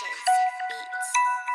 Productions Beats.